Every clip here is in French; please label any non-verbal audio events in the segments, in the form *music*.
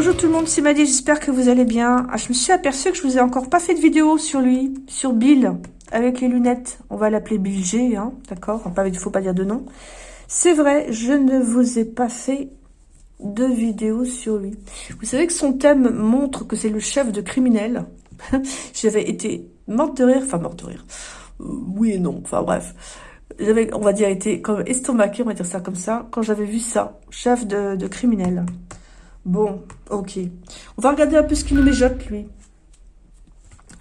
Bonjour tout le monde, c'est Maddy, j'espère que vous allez bien. Ah, je me suis aperçue que je vous ai encore pas fait de vidéo sur lui, sur Bill, avec les lunettes. On va l'appeler Bill G, hein, d'accord Il ne faut pas dire de nom. C'est vrai, je ne vous ai pas fait de vidéo sur lui. Vous savez que son thème montre que c'est le chef de criminel. *laughs* J'avais été morte de rire, enfin morte de rire. Euh, oui et non, enfin bref. J'avais, on va dire, été comme estomaqué, on va dire ça comme ça, quand j'avais vu ça, chef de criminel. Bon, ok. On va regarder un peu ce qu'il nous mijote, lui.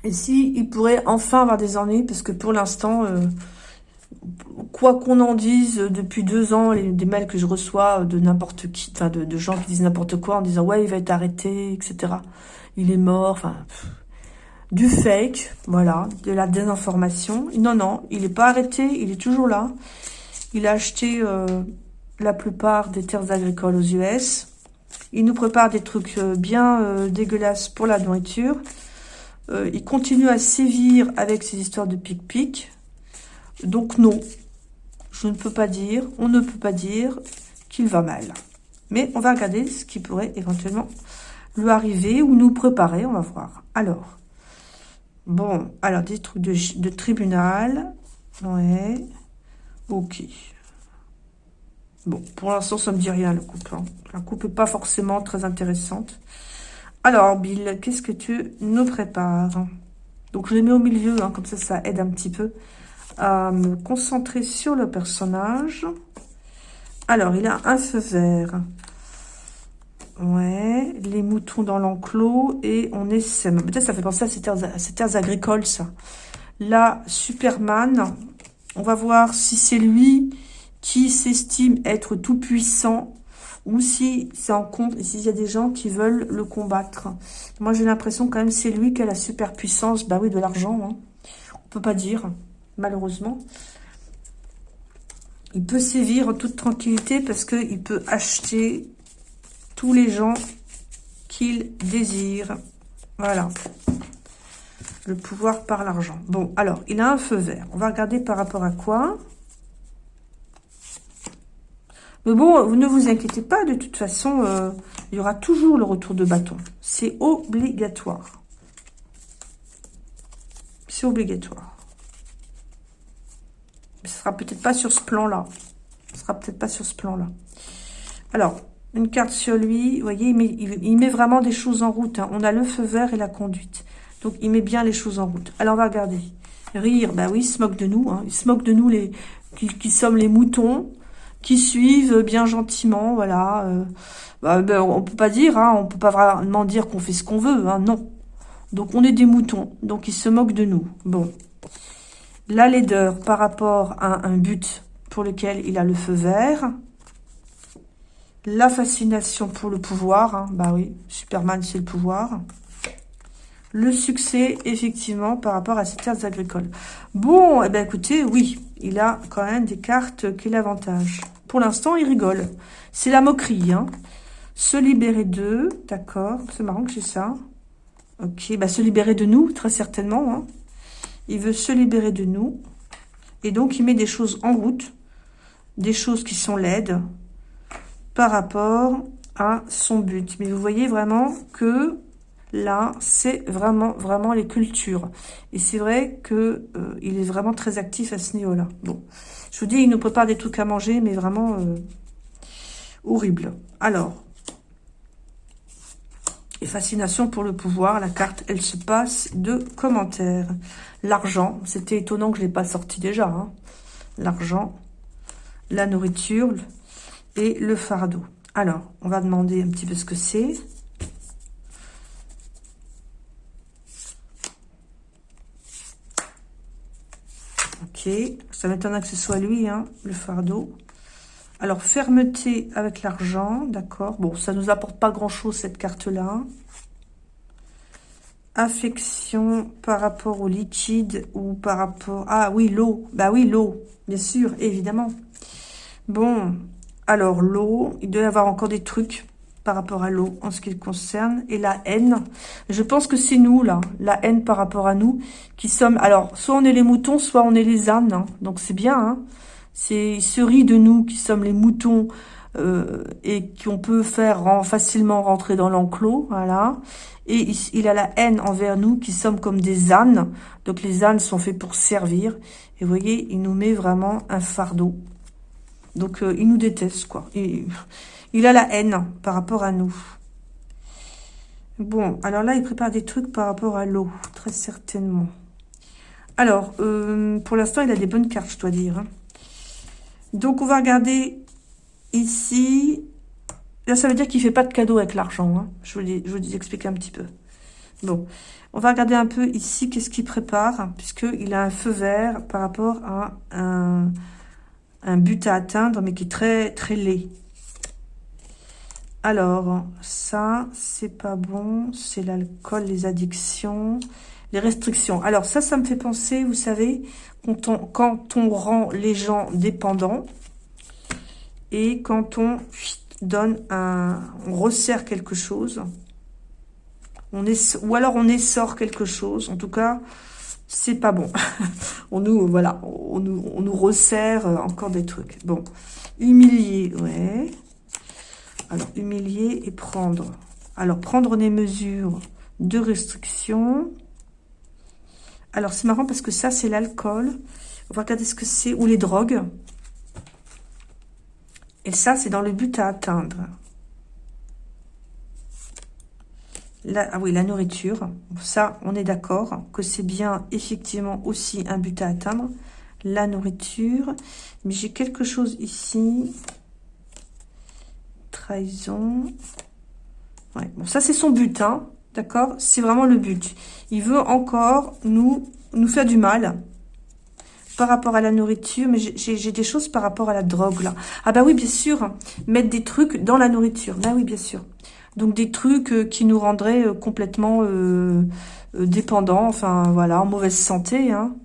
Et si il pourrait enfin avoir des ennuis, parce que pour l'instant, euh, quoi qu'on en dise, depuis deux ans, les, des mails que je reçois de n'importe qui, enfin de, gens qui disent n'importe quoi en disant « Ouais, il va être arrêté, etc. Il est mort, enfin... Du fake, voilà, de la désinformation. Non, non, il n'est pas arrêté, il est toujours là. Il a acheté euh, la plupart des terres agricoles aux US. Il nous prépare des trucs euh, bien euh, dégueulasses pour la nourriture. Euh, il continue à sévir avec ses histoires de pic-pic. Donc non, je ne peux pas dire, on ne peut pas dire qu'il va mal. Mais on va regarder ce qui pourrait éventuellement lui arriver ou nous préparer, on va voir. Alors, bon, alors des trucs de, de tribunal. Ouais, ok. Bon, pour l'instant, ça me dit rien, le couple. Hein. La coupe n'est pas forcément très intéressante. Alors, Bill, qu'est-ce que tu nous prépares? Donc, je les mets au milieu, hein, comme ça, ça aide un petit peu à me concentrer sur le personnage. Alors, il a un feu vert. Ouais, les moutons dans l'enclos et on essaime. Peut-être ça fait penser à ces terres, à ces terres agricoles, ça. Là, Superman, on va voir si c'est lui qui s'estime être tout puissant ou si c'est en compte, et s'il y a des gens qui veulent le combattre. Moi, j'ai l'impression quand même c'est lui qui a la super puissance, bah oui, de l'argent, hein. on peut pas dire, malheureusement. Il peut sévir en toute tranquillité parce qu'il peut acheter tous les gens qu'il désire. Voilà. Le pouvoir par l'argent. Bon, alors, il a un feu vert. On va regarder par rapport à quoi? Mais bon, vous ne vous inquiétez pas, de toute façon, euh, il y aura toujours le retour de bâton. C'est obligatoire. C'est obligatoire. Mais ce sera peut-être pas sur ce plan-là. Ce sera peut-être pas sur ce plan-là. Alors, une carte sur lui, vous voyez, il met, vraiment des choses en route. Hein. On a le feu vert et la conduite. Donc, il met bien les choses en route. Alors, on va regarder. Rire, bah oui, il se moque de nous. Hein. Il se moque de nous, les qui sommes les moutons qui suivent bien gentiment, voilà. Euh, bah, ben, on peut pas dire, hein, on peut pas vraiment dire qu'on fait ce qu'on veut, hein, non. Donc on est des moutons, donc ils se moquent de nous. Bon, la laideur par rapport à un but pour lequel il a le feu vert. La fascination pour le pouvoir, hein, bah oui, Superman c'est le pouvoir. Le succès, effectivement, par rapport à ces terres agricoles. Bon, eh ben écoutez, oui, il a quand même des cartes qui l'avantage. Pour l'instant, il rigole. C'est la moquerie, hein. Se libérer d'eux, d'accord. C'est marrant que j'ai ça. Ok, bah se libérer de nous, très certainement. Hein. Il veut se libérer de nous. Et donc, il met des choses en route. Des choses qui sont laides par rapport à son but. Mais vous voyez vraiment que là, c'est vraiment, vraiment les cultures. Et c'est vrai que euh, il est vraiment très actif à ce niveau-là. Bon, je vous dis, il nous prépare des trucs à manger, mais vraiment euh, horrible. Alors, et fascination pour le pouvoir, la carte, elle se passe de commentaires. L'argent, c'était étonnant que je ne l'ai pas sorti déjà. Hein. L'argent, la nourriture et le fardeau. Alors, on va demander un petit peu ce que c'est. Ok, ça m'étonne que ce soit lui, hein, le fardeau. Alors, fermeté avec l'argent, d'accord. Bon, ça nous apporte pas grand-chose, cette carte-là. Affection par rapport au liquide ou par rapport... Ah oui, l'eau. Bah oui, l'eau, bien sûr, évidemment. Bon, alors l'eau, il doit y avoir encore des trucs par rapport à l'eau en ce qui le concerne. Et la haine, je pense que c'est nous, là, la haine par rapport à nous, qui sommes... Alors, soit on est les moutons, soit on est les ânes. Hein. Donc, c'est bien. Hein. C'est, se rit de nous qui sommes les moutons euh, et qu'on peut faire facilement rentrer dans l'enclos, voilà. Et il, a la haine envers nous qui sommes comme des ânes. Donc les ânes sont faits pour servir. Et voyez, il nous met vraiment un fardeau. Donc euh, il nous déteste, quoi. Il a la haine par rapport à nous. Bon, alors là, il prépare des trucs par rapport à l'eau, très certainement. Alors, euh, pour l'instant, il a des bonnes cartes, je dois dire. Hein. Donc, on va regarder ici. Là, ça veut dire qu'il fait pas de cadeau avec l'argent. Hein. Je, vous vous explique un petit peu. Bon, on va regarder un peu ici qu'est-ce qu'il prépare, puisqu'il a un feu vert par rapport à un but à atteindre, mais qui est très, très laid. Alors, ça, c'est pas bon. C'est l'alcool, les addictions, les restrictions. Alors, ça, ça me fait penser, vous savez, quand on, rend les gens dépendants et quand on donne un... On resserre quelque chose. On est, ou alors on essore quelque chose. En tout cas, c'est pas bon. *laughs* on nous, voilà, on nous, on nous resserre encore des trucs. Bon, humilié, ouais. Alors, humilier et prendre. Alors, prendre des mesures de restriction. Alors, c'est marrant parce que ça, c'est l'alcool. On va regarder ce que c'est. Ou les drogues. Et ça, c'est dans le but à atteindre. ah oui, la nourriture. Ça, on est d'accord que c'est bien, effectivement, aussi un but à atteindre. La nourriture. Mais j'ai quelque chose ici trahison. Ouais, bon, ça c'est son but, hein, d'accord? C'est vraiment le but. Il veut encore nous, faire du mal par rapport à la nourriture, mais j'ai des choses par rapport à la drogue, là. Ah bah oui, bien sûr, mettre des trucs dans la nourriture. Bah oui, bien sûr. Donc des trucs euh, qui nous rendraient euh, complètement euh, dépendants, enfin voilà, en mauvaise santé, hein.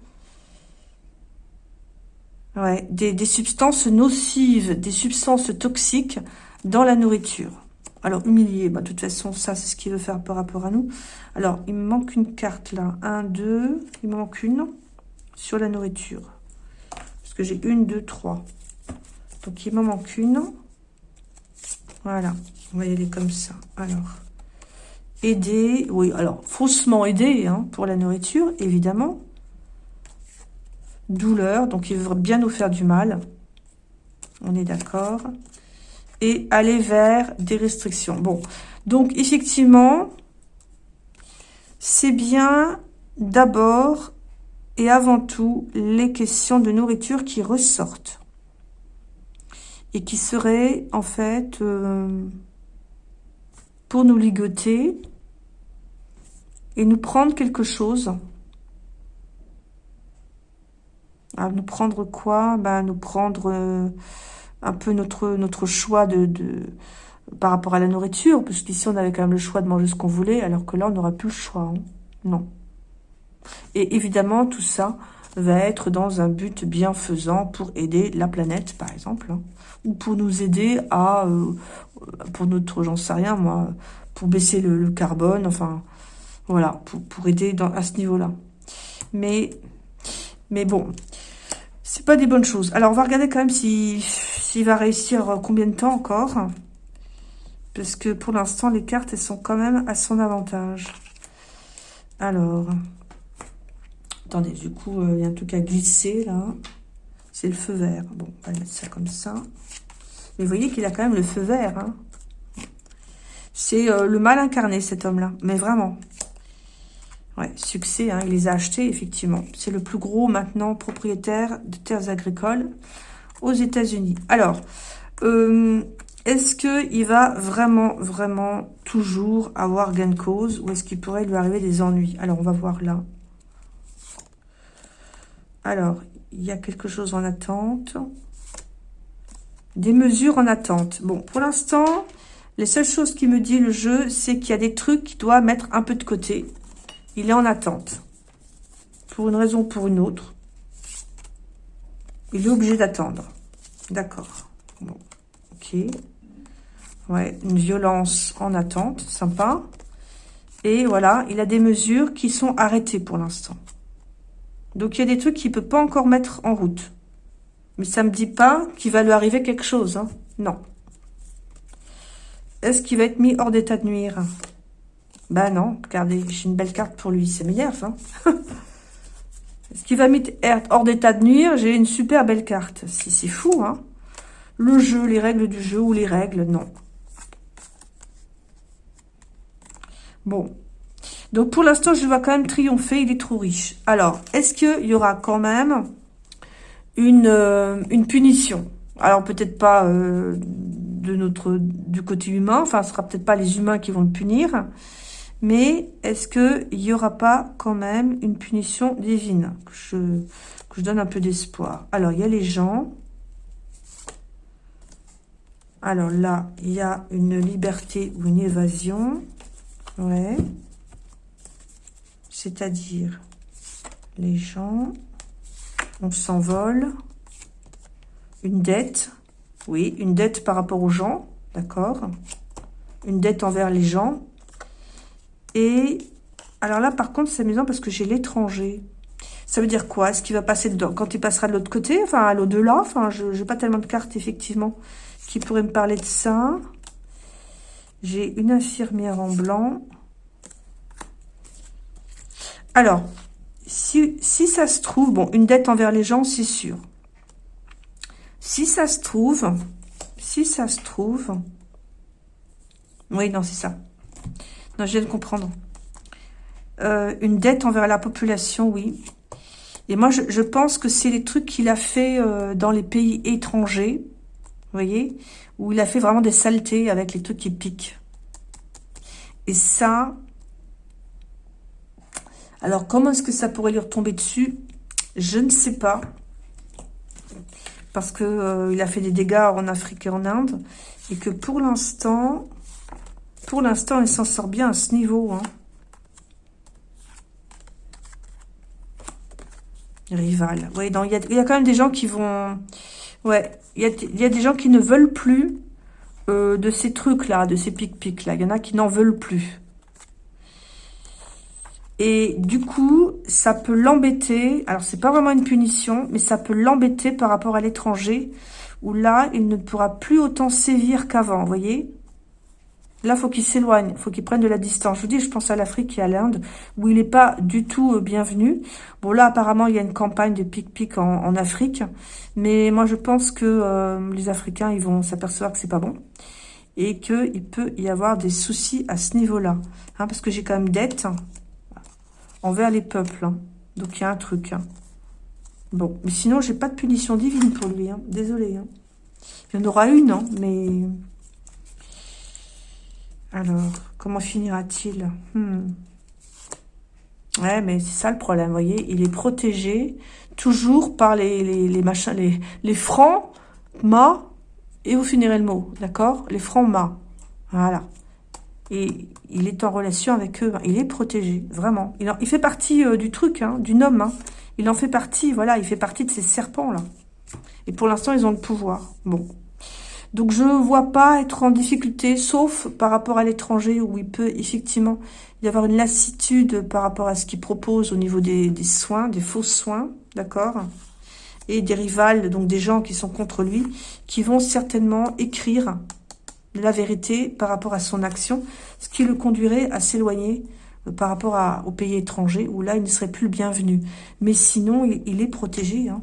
Ouais, des substances nocives, des substances toxiques dans la nourriture. Alors, humilié, bah, de toute façon, ça, c'est ce qu'il veut faire par rapport à nous. Alors, il me manque une carte, là. Un, deux, il me manque une sur la nourriture. Parce que j'ai une, deux, trois. Donc, il me manque une. Voilà, on va y aller comme ça. Alors, aider, oui, alors, faussement aider, hein, pour la nourriture, évidemment. Douleur, donc il veut bien nous faire du mal. On est d'accord aller vers des restrictions. Bon, donc effectivement, c'est bien d'abord et avant tout les questions de nourriture qui ressortent et qui seraient en fait euh, pour nous ligoter et nous prendre quelque chose. À nous prendre quoi? Ben, Nous prendre... Euh, un peu notre, choix de, par rapport à la nourriture, parce qu'ici on avait quand même le choix de manger ce qu'on voulait, alors que là on n'aura plus le choix. Hein. Non. Et évidemment, tout ça va être dans un but bienfaisant pour aider la planète, par exemple, hein. ou pour nous aider à, euh, pour notre, j'en sais rien, moi, pour baisser le, carbone, enfin, voilà, pour, aider à ce niveau-là. Mais, mais bon, c'est pas des bonnes choses. Alors, on va regarder quand même s'il va réussir combien de temps encore. Parce que pour l'instant, les cartes, elles sont quand même à son avantage. Alors, attendez, du coup, euh, il y a un truc à glisser, là. C'est le feu vert. Bon, on va mettre ça comme ça. Mais vous voyez qu'il a quand même le feu vert. Hein. C'est euh, le mal incarné, cet homme-là. Mais vraiment. Ouais, succès, hein, il les a achetés, effectivement. C'est le plus gros, maintenant, propriétaire de terres agricoles aux États-Unis. Alors, euh, est-ce qu'il va vraiment, vraiment toujours avoir gain de cause ou est-ce qu'il pourrait lui arriver des ennuis? Alors, on va voir là. Alors, il y a quelque chose en attente. Des mesures en attente. Bon, pour l'instant, les seules choses qui me dit le jeu, c'est qu'il y a des trucs qu'il doit mettre un peu de côté. Il est en attente. Pour une raison ou pour une autre. Il est obligé d'attendre. D'accord. Bon, ok. Ouais, une violence en attente, sympa. Et voilà, il a des mesures qui sont arrêtées pour l'instant. Donc, il y a des trucs qu'il ne peut pas encore mettre en route. Mais ça ne me dit pas qu'il va lui arriver quelque chose. Hein. Non. Est-ce qu'il va être mis hors d'état de nuire? Bah non, regardez, j'ai une belle carte pour lui, c'est. Hein Est-ce qu'il va mettre hors d'état de nuire J'ai une super belle carte. Si c'est fou, hein Le jeu, les règles du jeu ou les règles, non. Bon. Donc, pour l'instant, je vois quand même triompher. Il est trop riche. Alors, est-ce qu'il y aura quand même une, euh, punition? Alors, peut-être pas... Euh, du côté humain. Enfin, ce sera peut-être pas les humains qui vont le punir. Mais est-ce qu'il n'y aura pas quand même une punition divine que je, que je donne un peu d'espoir? Alors, il y a les gens. Alors là, il y a une liberté ou une évasion. Ouais. C'est-à-dire, les gens, on s'envole. Une dette. Oui, une dette par rapport aux gens, d'accord Une dette envers les gens. Et alors là, par contre, c'est amusant parce que j'ai l'étranger. Ça veut dire quoi? Est-ce qu'il va passer dedans quand il passera de l'autre côté? Enfin, à l'au-delà? Enfin, je n'ai pas tellement de cartes, effectivement, qui pourraient me parler de ça. J'ai une infirmière en blanc. Alors, si, si ça se trouve, bon, une dette envers les gens, c'est sûr. Si ça se trouve, si ça se trouve... Oui, non, c'est ça. Non, je viens de comprendre. Euh, une dette envers la population, oui. Et moi, je, pense que c'est les trucs qu'il a fait euh, dans les pays étrangers, vous voyez, où il a fait vraiment des saletés avec les trucs qui piquent. Et ça... Alors, comment est-ce que ça pourrait lui retomber dessus? Je ne sais pas parce qu'il euh, a fait des dégâts en Afrique et en Inde, et que pour l'instant, pour l'instant, il s'en sort bien à ce niveau. Hein. Rival. Il y, a, quand même des gens qui vont... Ouais, il y a, des gens qui ne veulent plus euh, de ces trucs-là, de ces pic-pic-là. Il y en a qui n'en veulent plus. Et du coup, ça peut l'embêter. Alors, c'est pas vraiment une punition, mais ça peut l'embêter par rapport à l'étranger, où là, il ne pourra plus autant sévir qu'avant, vous voyez Là, faut qu'il s'éloigne, faut qu'il prenne de la distance. Je vous dis, je pense à l'Afrique et à l'Inde, où il n'est pas du tout euh, bienvenu. Bon, là, apparemment, il y a une campagne de pic-pic en, Afrique, mais moi, je pense que euh, les Africains, ils vont s'apercevoir que c'est pas bon et qu'il peut y avoir des soucis à ce niveau-là. Hein, parce que j'ai quand même dette, envers les peuples. Hein. Donc, il y a un truc. Hein. Bon, mais sinon, j'ai pas de punition divine pour lui. Désolé. Il y en aura une, mais... Alors, comment finira-t-il? Hmm. Ouais, mais c'est ça le problème, vous voyez. Il est protégé toujours par les, les, machins, les, francs, ma, et vous finirez le mot, d'accord? Les francs, ma. Voilà. Et il est en relation avec eux. Il est protégé, vraiment. Il, fait partie euh, du truc, hein, du homme. Hein. Il en fait partie, voilà. Il fait partie de ces serpents-là. Et pour l'instant, ils ont le pouvoir. Bon. Donc, je ne vois pas être en difficulté, sauf par rapport à l'étranger, où il peut effectivement y avoir une lassitude par rapport à ce qu'il propose au niveau des, soins, des faux soins, d'accord? Et des rivales, donc des gens qui sont contre lui, qui vont certainement écrire la vérité par rapport à son action, ce qui le conduirait à s'éloigner euh, par rapport au pays étranger, où là, il ne serait plus le bienvenu. Mais sinon, il, est protégé. Hein.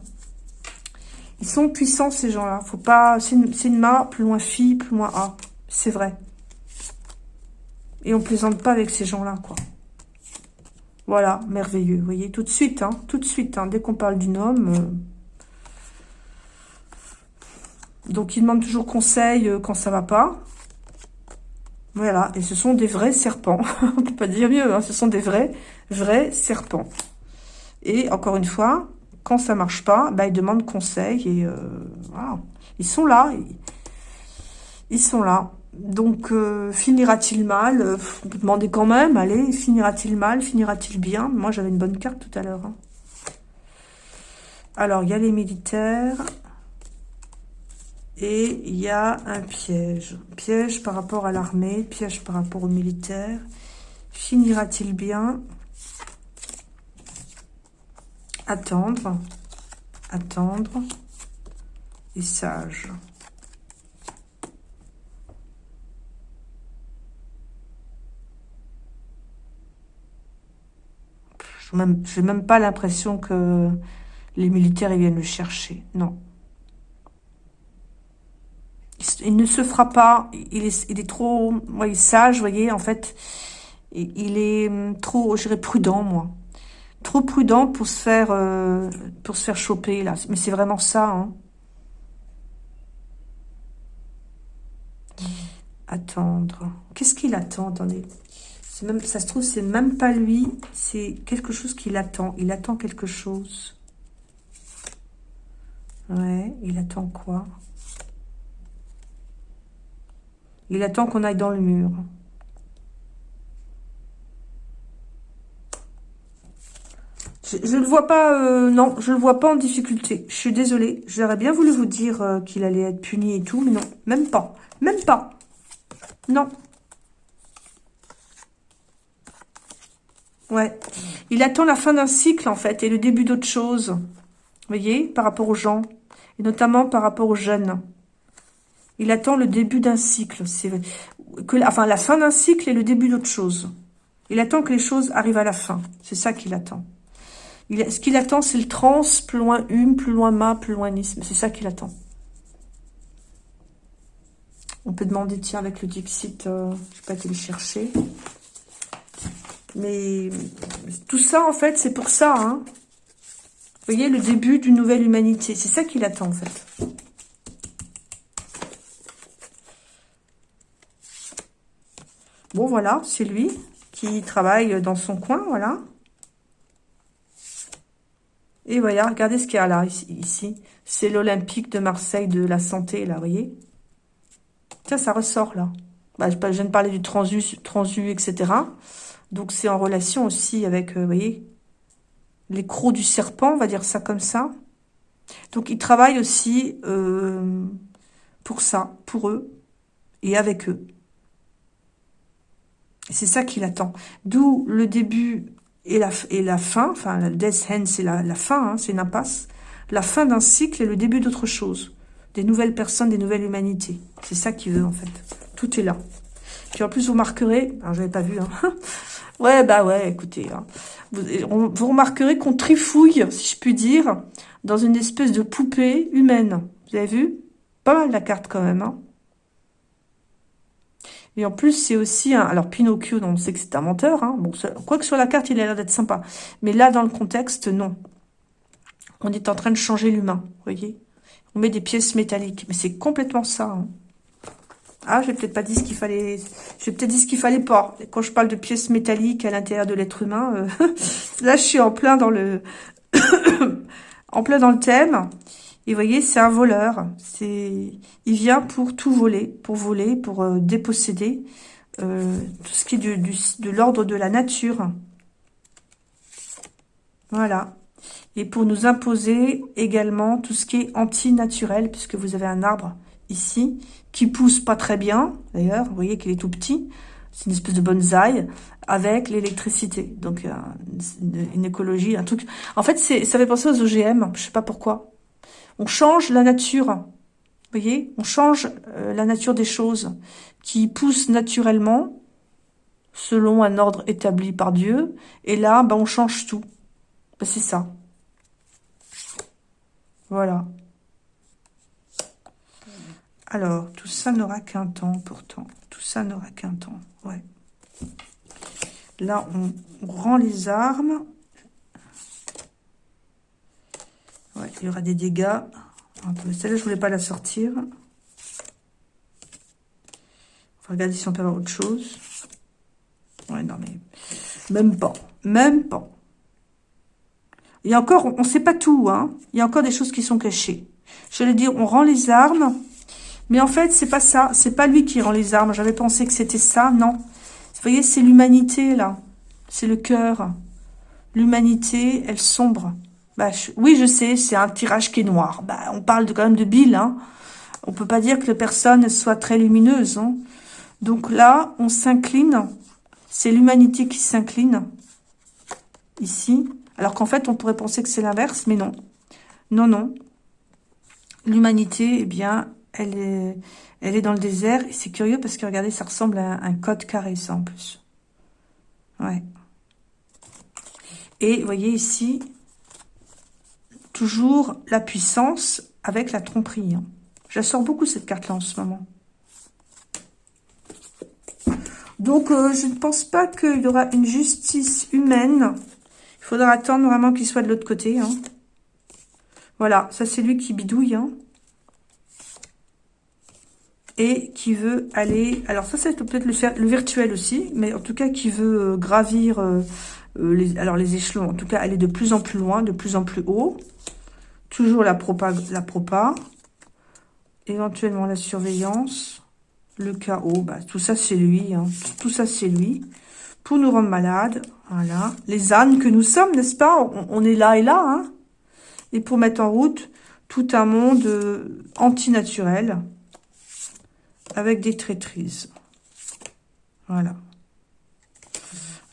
Ils sont puissants, ces gens-là. Faut pas. C'est une, ma, plus loin Phi, plus loin A. C'est vrai. Et on plaisante pas avec ces gens-là, quoi. Voilà, merveilleux. Vous voyez, tout de suite, hein, tout de suite, hein, dès qu'on parle d'une homme... Euh, donc, il demande toujours conseil euh, quand ça va pas. Voilà, et ce sont des vrais serpents. *laughs* On peut pas dire mieux, hein. ce sont des vrais, vrais serpents. Et encore une fois, quand ça marche pas, bah, ils demandent conseil et euh. Ils sont là. Ils, sont là. Donc, euh, finira-t-il mal? Vous demandez quand même, allez, finira-t-il mal? Finira-t-il bien? Moi, j'avais une bonne carte tout à l'heure. Hein. Alors, il y a les militaires. Et il y a un piège. Piège par rapport à l'armée, piège par rapport aux militaires. Finira-t-il bien? attendre, attendre et sage. Je n'ai même, pas l'impression que les militaires viennent le chercher. Non. Il, ne se fera pas. Il est, il est trop sage, vous voyez, en fait. Il, il est hum, trop, je dirais, prudent, moi. Trop prudent pour se faire, euh, pour se faire choper, là. Mais c'est vraiment ça, hein. Attendre. Qu'est-ce qu'il attend Attendez. Même, ça se trouve, c'est même pas lui. C'est quelque chose qu'il attend. Il attend quelque chose. Ouais, il attend quoi? Il attend qu'on aille dans le mur. Je ne le vois pas, euh, non, je le vois pas en difficulté. Je suis désolée. J'aurais bien voulu vous dire euh, qu'il allait être puni et tout, mais non, même pas. Même pas. Non. Ouais. Il attend la fin d'un cycle, en fait, et le début d'autre chose. Vous voyez, par rapport aux gens. Et notamment par rapport aux jeunes. Il attend le début d'un cycle. que, Enfin, la fin d'un cycle et le début d'autre chose. Il attend que les choses arrivent à la fin. C'est ça qu'il attend. Ce qu'il attend, c'est le trans, plus loin hume, plus loin ma, plus loin nisme. C'est ça qu'il attend. On peut demander, tiens, avec le Dixit, euh, je pas été le chercher. Mais tout ça, en fait, c'est pour ça. Hein. Vous voyez, le début d'une nouvelle humanité. C'est ça qu'il attend, en fait. Bon, voilà, c'est lui qui travaille dans son coin, voilà. Et voilà, regardez ce qu'il y a là, ici. C'est l'Olympique de Marseille de la santé, là, vous voyez Tiens, ça ressort, là. Bah, je viens de parler du transu, transu etc. Donc, c'est en relation aussi avec, euh, vous voyez, les crocs du serpent, on va dire ça comme ça. Donc, ils travaillent aussi euh, pour ça, pour eux et avec eux. C'est ça qu'il attend. D'où le début et la, et la fin, enfin, le death hand, c'est la, la, fin, hein, c'est une impasse. La fin d'un cycle et le début d'autre chose des nouvelles personnes, des nouvelles humanités. C'est ça qu'il veut, en fait. Tout est là. Puis en plus, vous marquerez... Alors, j'avais pas vu, hein. *laughs* ouais, bah ouais, écoutez. Hein. Vous, vous, remarquerez qu'on trifouille, si je puis dire, dans une espèce de poupée humaine. Vous avez vu? Pas mal la carte, quand même, hein. Et en plus, c'est aussi un... Alors, Pinocchio, on sait que c'est un menteur. Hein. Bon, quoi que sur la carte, il a l'air d'être sympa. Mais là, dans le contexte, non. On est en train de changer l'humain, vous voyez on met des pièces métalliques. Mais c'est complètement ça. Hein. Ah, j'ai peut-être pas dit ce qu'il fallait... J'ai peut-être dit ce qu'il fallait pas. Quand je parle de pièces métalliques à l'intérieur de l'être humain, euh, *laughs* là, je suis en plein dans le... *coughs* en plein dans le thème. Et vous voyez, c'est un voleur. C'est, Il vient pour tout voler, pour voler, pour euh, déposséder euh, tout ce qui est du, de l'ordre de la nature. Voilà et pour nous imposer également tout ce qui est anti-naturel, puisque vous avez un arbre ici qui pousse pas très bien, d'ailleurs, vous voyez qu'il est tout petit, c'est une espèce de bonsaï, avec l'électricité. Donc, une, écologie, un truc... En fait, ça fait penser aux OGM, je sais pas pourquoi. On change la nature, voyez On change euh, la nature des choses qui poussent naturellement, selon un ordre établi par Dieu, et là, ben, on change tout. Ben, c'est ça. Voilà. Alors, tout ça n'aura qu'un temps, pourtant. Tout ça n'aura qu'un temps, ouais. Là, on, rend les armes. Ouais, il y aura des dégâts. Celle-là, je voulais pas la sortir. On va regarder si on peut avoir autre chose. Ouais, non, mais... Même pas. Même pas. Il y a encore, on ne sait pas tout, hein. Il y a encore des choses qui sont cachées. Je vais dire, on rend les armes. Mais en fait, c'est pas ça. C'est pas lui qui rend les armes. J'avais pensé que c'était ça. Non. Vous voyez, c'est l'humanité, là. C'est le cœur. L'humanité, elle sombre. Bah, oui, je sais, c'est un tirage qui est noir. Bah, on parle quand même de Bill, hein. On peut pas dire que la personne soit très lumineuse, hein. Donc là, on s'incline. C'est l'humanité qui s'incline. Ici. Alors qu'en fait, on pourrait penser que c'est l'inverse, mais non. Non, non. L'humanité, eh bien, elle est, elle est dans le désert. Et c'est curieux parce que, regardez, ça ressemble à un code carré, ça, en plus. Ouais. Et vous voyez ici, toujours la puissance avec la tromperie. Hein. J'assors beaucoup cette carte-là en ce moment. Donc, euh, je ne pense pas qu'il y aura une justice humaine. Il faudra attendre vraiment qu'il soit de l'autre côté. Hein. Voilà, ça c'est lui qui bidouille. Hein. Et qui veut aller... Alors ça, c'est peut-être le, le, virtuel aussi. Mais en tout cas, qui veut euh, gravir... Euh, les, alors les échelons, en tout cas, aller de plus en plus loin, de plus en plus haut. Toujours la propa, la propa. Éventuellement la surveillance. Le chaos, bah, tout ça c'est lui. Hein. Tout ça c'est lui. Pour nous rendre malades. Voilà. Les ânes que nous sommes, n'est-ce pas? On, est là et là. Hein et pour mettre en route tout un monde euh, antinaturel. Avec des traîtrises. Voilà.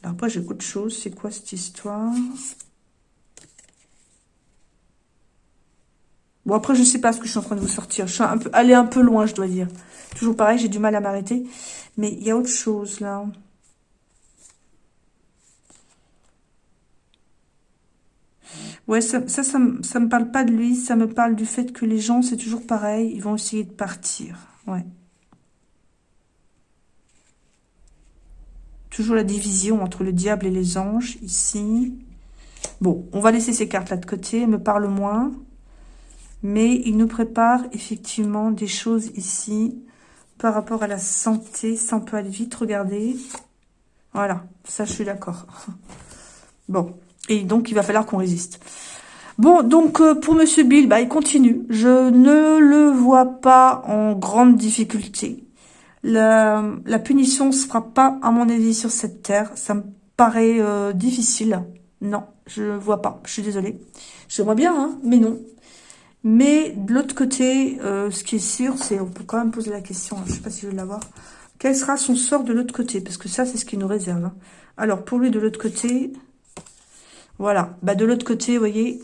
Alors après j'ai autre chose. C'est quoi cette histoire? Bon, après, je sais pas ce que je suis en train de vous sortir. Je suis un peu, allée un peu loin, je dois dire. Toujours pareil, j'ai du mal à m'arrêter. Mais il y a autre chose, là. Ouais, ça, ça, ça, me parle pas de lui. Ça me parle du fait que les gens, c'est toujours pareil. Ils vont essayer de partir. Ouais. Toujours la division entre le diable et les anges, ici. Bon, on va laisser ces cartes-là de côté. Me parlent moins. Mais il nous prépare effectivement des choses ici par rapport à la santé. Ça, on peut aller vite regarder. Voilà, ça, je suis d'accord. *laughs* Bon, et donc, il va falloir qu'on résiste. Bon, donc, euh, pour Monsieur Bill, bah, il continue. Je ne le vois pas en grande difficulté. La, punition se fera pas, à mon avis, sur cette terre. Ça me paraît euh, difficile. Non, je vois pas. Je suis désolée. J'aimerais bien, hein, mais non. Mais de l'autre côté, euh, ce qui est sûr, c'est, on peut quand même poser la question, je ne sais pas si je vais l'avoir, quel sera son sort de l'autre côté? Parce que ça, c'est ce qui nous réserve. Hein. Alors, pour lui, de l'autre côté, voilà. Bah, de l'autre côté, vous voyez,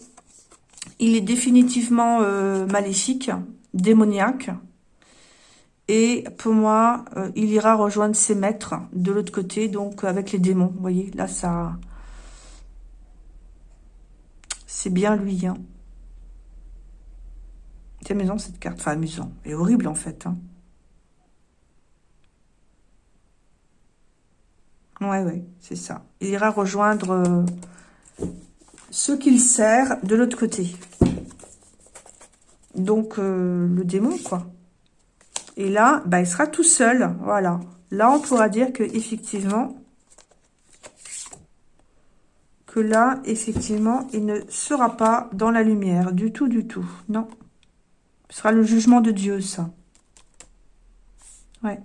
il est définitivement euh, maléfique, démoniaque. Et pour moi, euh, il ira rejoindre ses maîtres de l'autre côté, donc avec les démons. Vous voyez, là, ça... C'est bien lui, hein. C'est amusant cette carte. Enfin, amusant. Et horrible en fait. Hein. Ouais, ouais, c'est ça. Il ira rejoindre euh, ceux qu'il sert de l'autre côté. Donc, euh, le démon, quoi. Et là, bah, il sera tout seul. Voilà. Là, on pourra dire que effectivement, que là, effectivement, il ne sera pas dans la lumière. Du tout, du tout. Non. Ce sera le jugement de Dieu, ça. Ouais.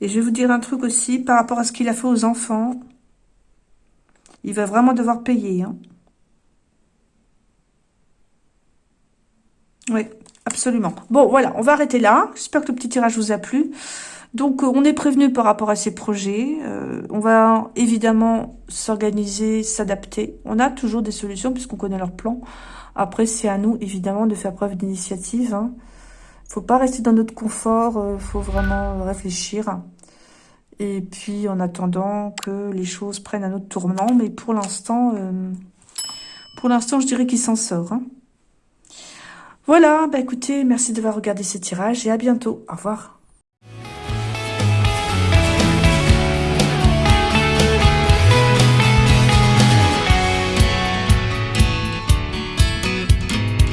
Et je vais vous dire un truc aussi, par rapport à ce qu'il a fait aux enfants. Il va vraiment devoir payer. Hein. Oui, absolument. Bon, voilà, on va arrêter là. J'espère que le petit tirage vous a plu. Donc, euh, on est prévenu par rapport à ces projets. Euh, on va évidemment s'organiser, s'adapter. On a toujours des solutions puisqu'on connaît leur plan. Après, c'est à nous, évidemment, de faire preuve d'initiative. Hein. faut pas rester dans notre confort, euh, faut vraiment réfléchir. Et puis, en attendant que les choses prennent un autre tournant. Mais pour l'instant, pour l'instant, je dirais qu'il s'en sort. Hein. Voilà, bah écoutez, merci d'avoir regardé ce tirage et à bientôt. Au revoir.